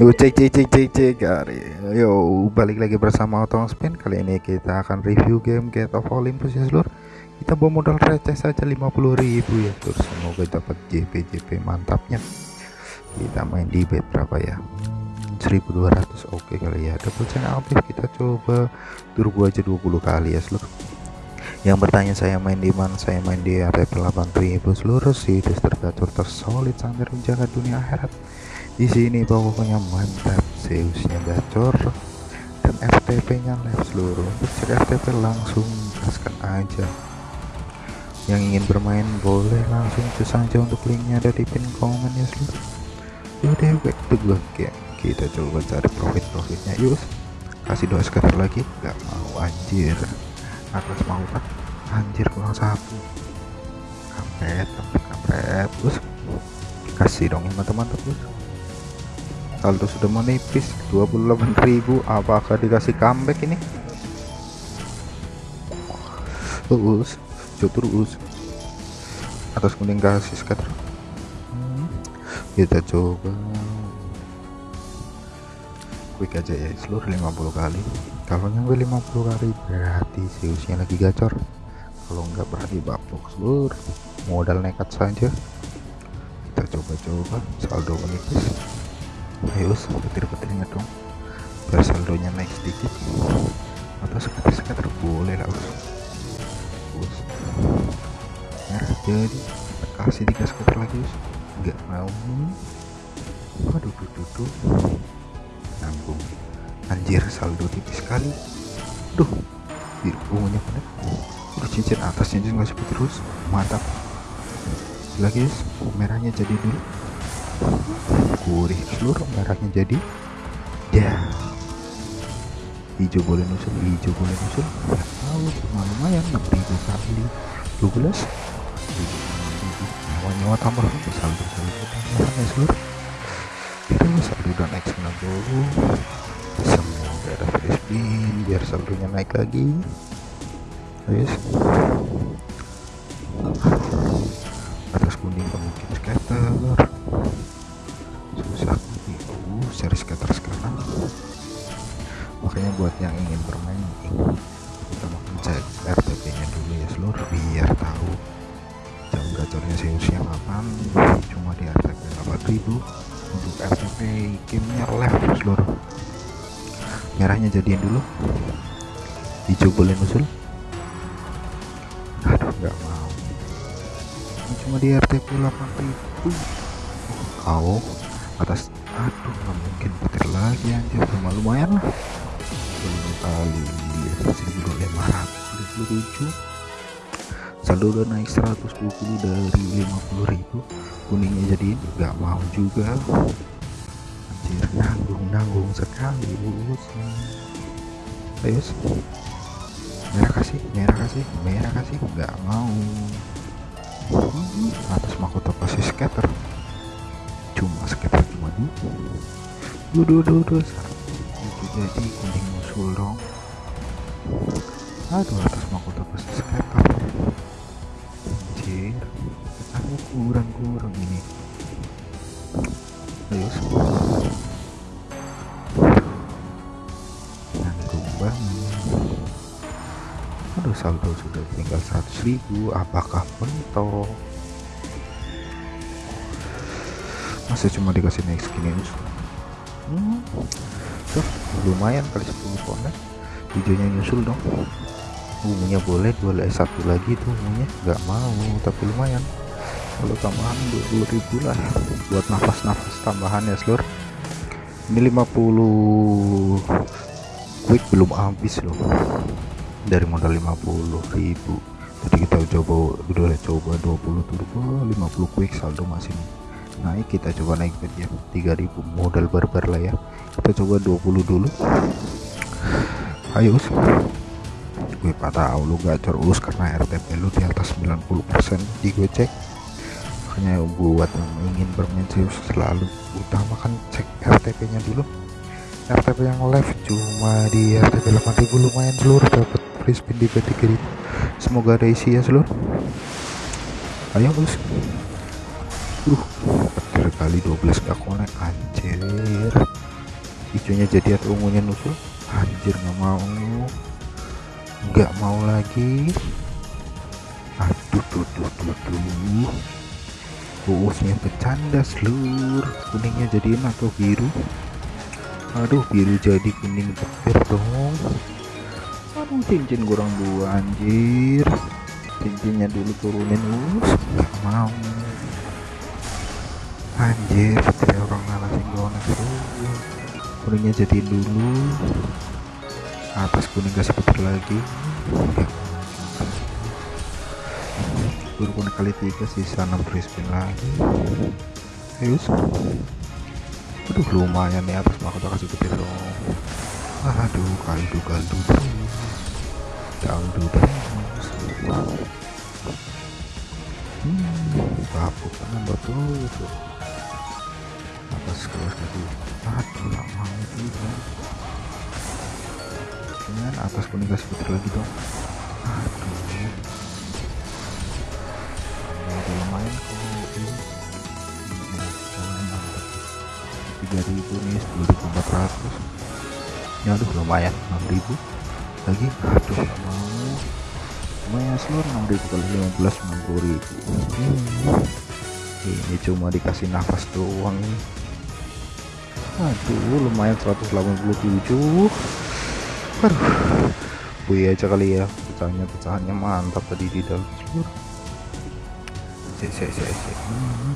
Yo cek cek cek cek cek. Yo balik lagi bersama Otong Spin. Kali ini kita akan review game Gate of Olympus ya seluruh. Kita bawa modal receh saja 50.000 ya seluruh. Semoga dapat JP JP mantapnya. Kita main di bet berapa ya? Hmm, 1200 oke kali ya. Double channel aktif kita coba turbo aja 20 kali ya seluruh. Yang bertanya saya main di mana? Saya main di RTP 8000 seluruh sih tergacor tersolid sampai menjaga dunia akhirat di sini pokoknya mantap Zeusnya gacor dan FTP nya live seluruh. Untuk cek FTP langsung gaskan aja. Yang ingin bermain boleh langsung cus saja untuk linknya ada di pin komen ya seluruh yaudah back to game kita coba cari profit profitnya yuk kasih dua skater lagi. Nggak mau anjir. Atas mau kan anjir kurang satu kampret kampret kampret. Terus kasih dong yang mantap-mantap saldo sudah menipis 28.000 apakah dikasih comeback ini? Terus terus atas kuning kasih scatter hmm. kita coba. Quick aja ya seluruh 50 kali. Kalau nyampe 50 kali berarti Zeusnya lagi gacor. Kalau enggak berarti bapuk seluruh. Modal nekat saja. Kita coba-coba saldo menipis ayo petir-petirnya dong. Biar saldonya naik sedikit. Atau sekitar-sekitar? Boleh lah us us merah jadi. Kasih tiga skuter lagi us nggak mau aduh duh, duh, duh. nanggung. Anjir saldo tipis sekali. Duh biru ungunya pada udah cincin atas cincin nggak seperti terus mantap. Lagi guys merahnya jadi dulu gurih seluruh merahnya jadi ya. Hijau boleh nusul hijau boleh nusul nggak tahu cuma lumayan 6000 kali. 12 nyawa-nyawa tambah saldo saldo tambahan ya seluruh itu saldo dan X 90 semoga ada free spin biar saldonya naik lagi. Guys yang ingin bermain kita mau cek RTP nya dulu ya seluruh biar tahu jam gacornya Zeusnya kapan cuma di RTP 8000 untuk RTP gamenya left seluruh. Merahnya jadiin dulu. Hijau boleh nusul aduh nggak mau. Ini cuma di RTP 8000 kau atas aduh nggak mungkin petir lagi anjir. Cuma lumayan lah kali 1527 saldo udah naik 120 dari 50.000 kuningnya jadi nggak mau juga. Anjir nanggung nanggung sekali lulus ayo merah kasih merah kasih merah kasih nggak mau. Atas mahkota pasti scatter. Cuma scatter cuma dua. Dua dua dua jadi kuning musul dong. Aduh atas mahkota pasti scatter anjir. Aku kurang kurang ini. Ayo nanggung banget. Aduh saldo sudah tinggal 100.000 apakah mentok masa cuma dikasih naik skin ini hmm. Tuh, lumayan kali 10 konek hijaunya nyusul dong. Ungunya boleh boleh satu lagi tuh ungunya nggak mau tapi lumayan. Kalau tambahan 20.000 lah buat nafas-nafas tambahan ya seluruh ini 50 quick belum habis loh. Dari modal 50.000 jadi kita coba udah coba 20 turbo 50 quick saldo masih naik kita coba naik bet ya 3000 modal barbar lah ya. Kita coba 20 dulu. Ayo gue tahu lu gacor us karena RTP lu di atas 90% di gue cek. Makanya buat yang ingin bermain serius selalu utamakan cek RTP nya dulu. RTP yang live cuma di RTP 8000 lumayan seluruh dapat free spin di B3000 semoga ada isi ya seluruh ayo us uh kali 12 gak konek anjir. Hijaunya jadi atau ungunya nusul? Anjir nggak mau. Nggak mau lagi. Aduh tuh tuh tuh tuh Uusnya bercanda seluruh kuningnya jadiin atau biru. Aduh biru jadi kuning petir dong. Aduh cincin kurang dua anjir. Cincinnya dulu turunin us nggak mau anjir petir orang ngalasin gona seluruh kuningnya jadiin dulu. Atas kuning kasih petir lagi. Turun kali tiga sisa 6 free spin lagi. Ayo aduh lumayan nih atas mahkota kasih petir dong aduh kaldu kaldu kaldu terus hmm babuk nambah terus kelas lagi aduh gak mau juga dengan atas kuning kasih petir lagi dong. Aduh. Udah lumayan kalau ini. Mantap 3000 nih 2400 ya aduh lumayan 6000 lagi aduh gak mau. Lumayan seluruh 6000 kali 15 60000 hmm. ini cuma dikasih nafas doang nih aduh lumayan 187 aduh Wih aja kali ya pecahannya pecahannya mantap tadi di dalam seluruh cek cek cek cek hmm.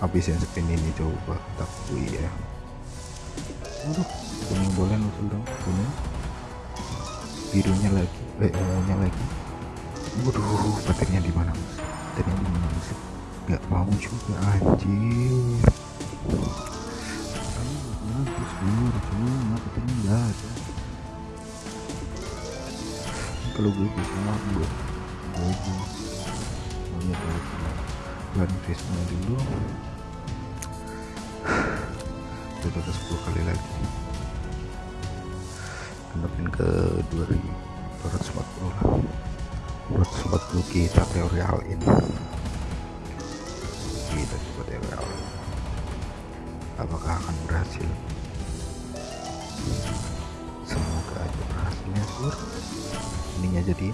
habisin spin ini coba tapi ya. Aduh kuning boleh nusul dong kuning. Birunya lagi eh ungunya lagi. Waduh petirnya di mana petirnya di mana nggak mau juga anjir seluruh cuma petirnya nggak ada kalau gue bisa gue gue maunya dulu bulan face-nya dulu coba ke 10 kali lagi genepin ke 2240 lah 240 kita teori all in kita coba teori all in apakah akan berhasil semoga aja berhasilnya sur ininya jadi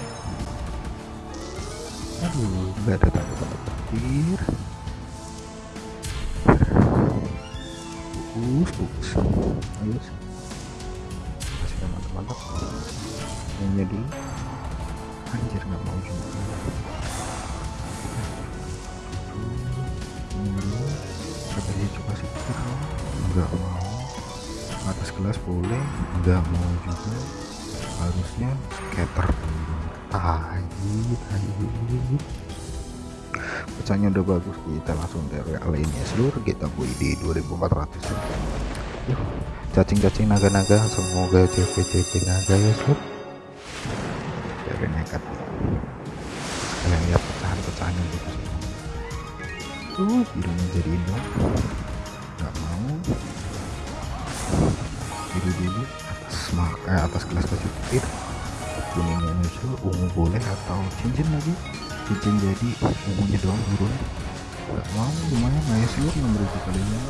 aduh nggak ada tanda-tanda petir. Bagus bagus ayo kasih mantap-mantap nanya dulu anjir nggak mau juga. Katanya coba sih nggak mau kelas boleh nggak mau juga. Harusnya skater dulu. Tahi tahi pecahnya udah bagus kita langsung dari lainnya. Seluruh kita bui di 2400 Yuh, cacing-cacing naga-naga semoga CP-CP naga ya seluruh dari nekat. Kalian lihat pecahan-pecahan yang bagus. Tuh birunya jadi dong nggak mau biru dulu atas maka atas kelas kasih petir kuningnya nyusul ungu boleh atau cincin lagi. Cincin jadi ungunya doang turun nggak mau lumayan nah ya sih enam ribu kalinya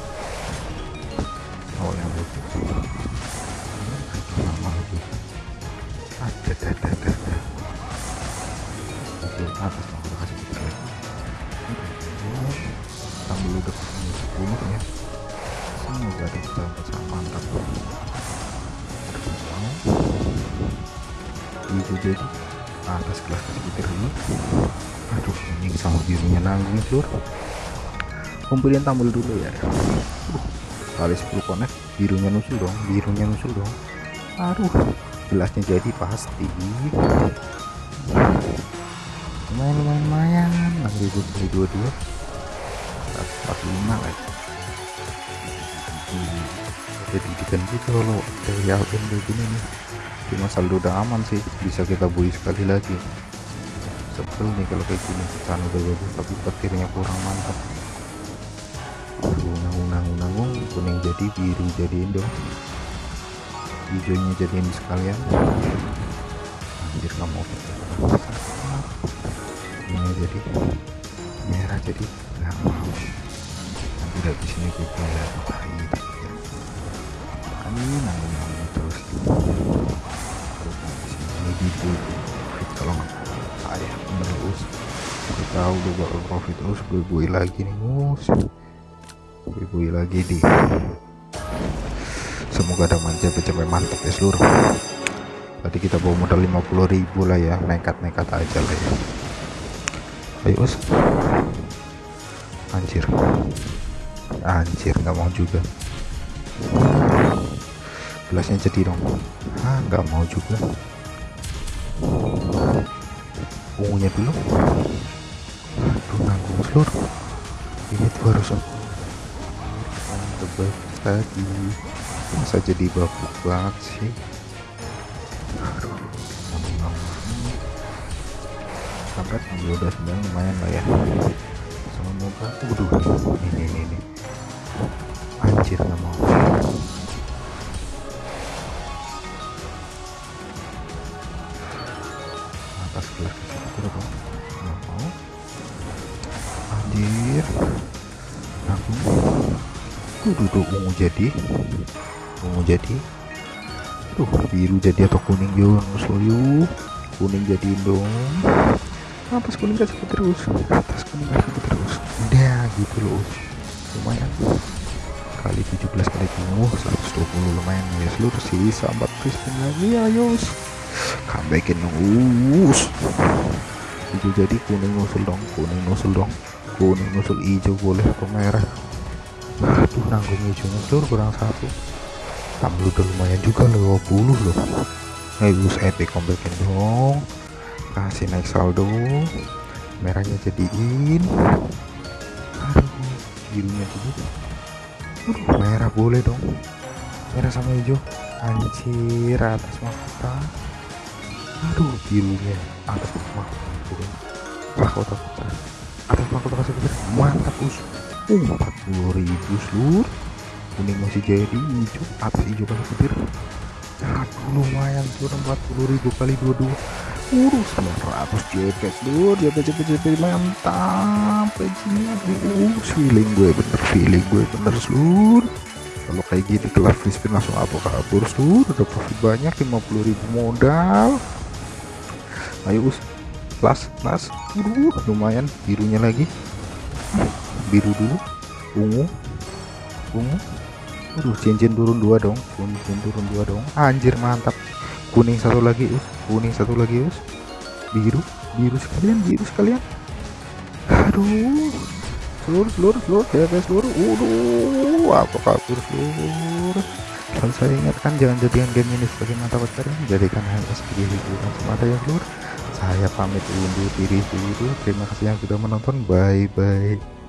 awalnya bagus lama lagi. Ada ada ada ada. Atas kita kasih. Kita lagi ya. Semoga ada pecahan-pecahan mantap hijau jadi atas kelas petir dulu aduh ini sama birunya nanggung seluruh pembelian tampil dulu ya. Kali 10 connect birunya nusul dong birunya nusul dong. Aduh gelasnya jadi pasti. Lumayan lumayan lumayan. 6000 kali 22 145 lagi jadi didikan juga kalau dari album kayak gini nih. Cuma saldo udah aman sih bisa kita bui sekali lagi. Sebel nih kalau kayak gini pecahan udah bagus tapi petirnya kurang mantap. Unang unang unang kuning jadi biru jadiin dong. Hijaunya jadiin sekalian. Anjir kamu ini jadi merah jadi nggak mau. Nanti dari sini kita lihat ini nanggung terus terus ini di profit saya terus gue tahu lu bakal profit terus gue gue lagi nih mus gue gue lagi di semoga ada manja capek mantap ya seluruh tadi kita bawa modal 50.000 lah ya nekat-nekat aja lah ya ayo us anjir anjir nggak mau juga gelasnya jadi dong ah nggak mau juga. Ungunya dulu. Aduh nanggung seluruh. Ini tuh harus aku tebak tadi masa jadi babuk banget sih? Aduh. Sampai ambil udah sebenarnya lumayan lah ya. Semoga waduh. Ini ini ini. Anjir nggak mau atas gelas itu dong nggak mau anjir aku tuh duduk ungu jadi. Ungu jadi. Tuh biru jadi atau kuning juga musuh kuning jadi dong. Atas kuning kasih terus? Atas kuning kasih terus. Udah gitu loh. Lumayan. Kali 17 kali penuh 120 lumayan. Ya seluruh sisa 4 spin lagi ayo comebackin dong us hijau jadi kuning nusul dong kuning nusul dong. Kuning nusul hijau boleh atau merah. Aduh nanggung hijaunya seluruh kurang satu. Tambah udah lumayan juga loh 20 loh. Ayo epic comebackin dong. Kasih naik saldo. Merahnya jadiin. Aduh birunya dulu aduh merah boleh dong. Merah sama hijau. Anjir atas mahkota aduh birunya atas mahkota mahkota atas mahkota kasih mantap us empat puluh ribu seluruh kuning masih jadi hijau. Atas hijau kasih petir. Aduh lumayan tuh ribu kali dua dua. Urus 900 JP dulu JP JP JP mantap paginya uh feeling gue bener feeling gue bener seluruh kalau kayak gini kelas free spin langsung apa kabur seluruh udah profit banyak 50.000 modal ayo us las las uh lumayan birunya lagi biru dulu ungu ungu Aduh, cincin turun dua dong, cincin turun dua dong. Anjir mantap. Kuning satu lagi, us. Kuning satu lagi, us. Biru, biru sekalian, biru sekalian. Aduh. Seluruh, seluruh, seluruh, DP seluruh. Waduh, apa kabur seluruh. Dan saya ingatkan jangan jadikan game ini sebagai mata pencarian, jadikan hanya sebagai hiburan semata ya seluruh. Saya pamit undur diri dulu. Terima kasih yang sudah menonton. Bye bye.